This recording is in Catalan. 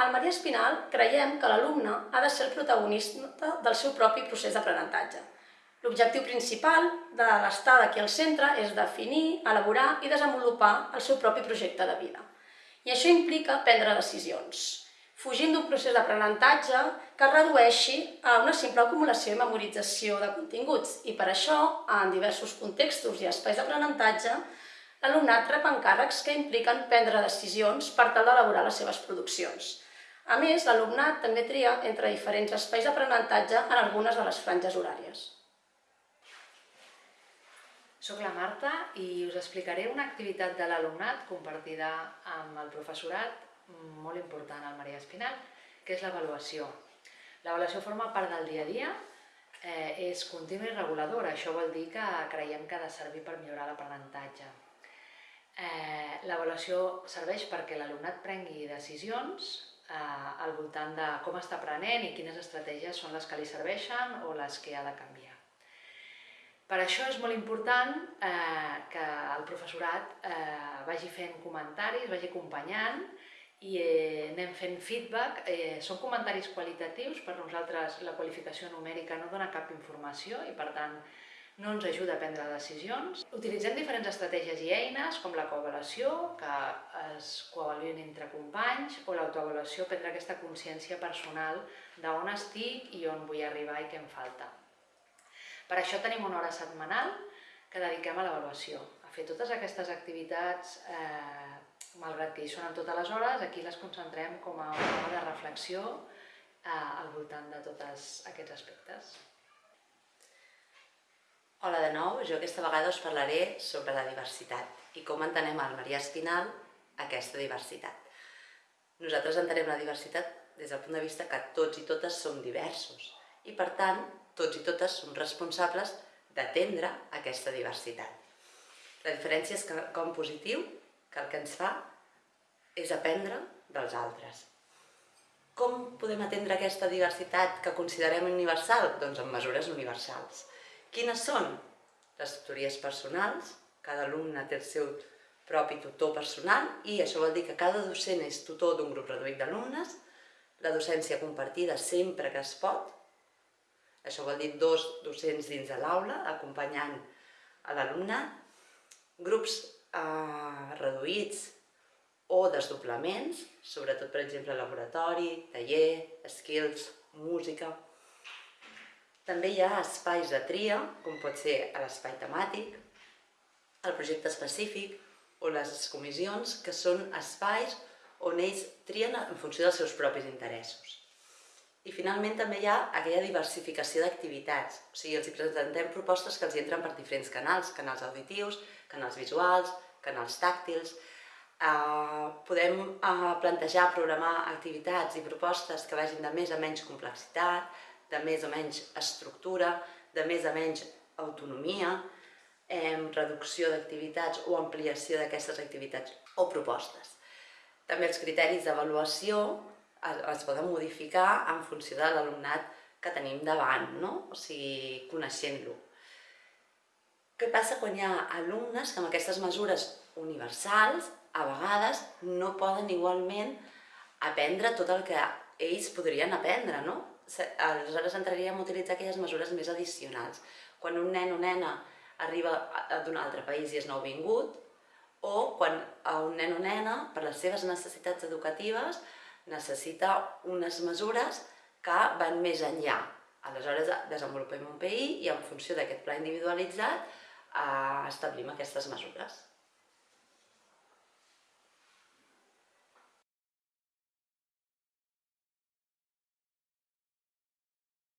Al Maria Espinal creiem que l'alumne ha de ser el protagonista del seu propi procés d'aprenentatge. L'objectiu principal de l'estada aquí al centre és definir, elaborar i desenvolupar el seu propi projecte de vida. I això implica prendre decisions, fugint d'un procés d'aprenentatge que es redueixi a una simple acumulació i memorització de continguts. I per això, en diversos contextos i espais d'aprenentatge, l'alumnat rep encàrrecs que impliquen prendre decisions per tal d'elaborar les seves produccions. A més, l'alumnat també tria entre diferents espais d'aprenentatge en algunes de les franges horàries. Soc la Marta i us explicaré una activitat de l'alumnat compartida amb el professorat molt important al Maria Espinal, que és l'avaluació. L'avaluació forma part del dia a dia, eh, és contínua i reguladora, això vol dir que creiem que ha de servir per millorar l'aprenentatge. Eh, L'avaluació serveix perquè l'alumnat prengui decisions eh, al voltant de com està aprenent i quines estratègies són les que li serveixen o les que ha de canviar. Per això és molt important eh, que el professorat eh, vagi fent comentaris, vagi acompanyant i eh, anem fent feedback. Eh, són comentaris qualitatius, per nosaltres la qualificació numèrica no dona cap informació i per tant no ens ajuda a prendre decisions. Utilitzem diferents estratègies i eines, com la coavaluació, que es coavaluïn entre companys, o l'autoavaluació, prendre aquesta consciència personal d'on estic i on vull arribar i què em falta. Per això tenim una hora setmanal que dediquem a l'avaluació, a fer totes aquestes activitats, eh, malgrat que hi són en totes les hores, aquí les concentrem com a una hora de reflexió eh, al voltant de tots aquests aspectes. Hola de nou, jo aquesta vegada us parlaré sobre la diversitat i com entenem al Maria Espinal aquesta diversitat. Nosaltres entenem la diversitat des del punt de vista que tots i totes som diversos i per tant tots i totes som responsables d'atendre aquesta diversitat. La diferència és que com positiu que el que ens fa és aprendre dels altres. Com podem atendre aquesta diversitat que considerem universal? Doncs amb mesures universals. Quines són? Les tutories personals, cada alumne té el seu propi tutor personal i això vol dir que cada docent és tutor d'un grup reduït d'alumnes, la docència compartida sempre que es pot, això vol dir dos docents dins de l'aula, acompanyant a l'alumnat, grups eh, reduïts o desdoblaments, sobretot, per exemple, laboratori, taller, skills, música. També hi ha espais de tria, com pot ser l'espai temàtic, el projecte específic o les comissions, que són espais on ells trien en funció dels seus propis interessos. I finalment també hi ha aquella diversificació d'activitats, o sigui, els presentem propostes que els entren per diferents canals, canals auditius, canals visuals, canals tàctils, eh, podem eh, plantejar, programar activitats i propostes que vagin de més a menys complexitat, de més o menys estructura, de més a menys autonomia, eh, reducció d'activitats o ampliació d'aquestes activitats o propostes. També els criteris d'avaluació es poden modificar en funció de l'alumnat que tenim davant, no? o sigui, coneixent-lo. Què passa quan hi ha alumnes que amb aquestes mesures universals a vegades no poden igualment aprendre tot el que ells podrien aprendre, no? Aleshores entraríem a utilitzar aquelles mesures més addicionals. Quan un nen o nena arriba d'un altre país i és nouvingut, o quan un nen o nena, per les seves necessitats educatives, necessita unes mesures que van més enllà. Aleshores desenvolupem un PI i en funció d'aquest pla individualitzat eh, establim aquestes mesures.